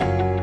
Bye.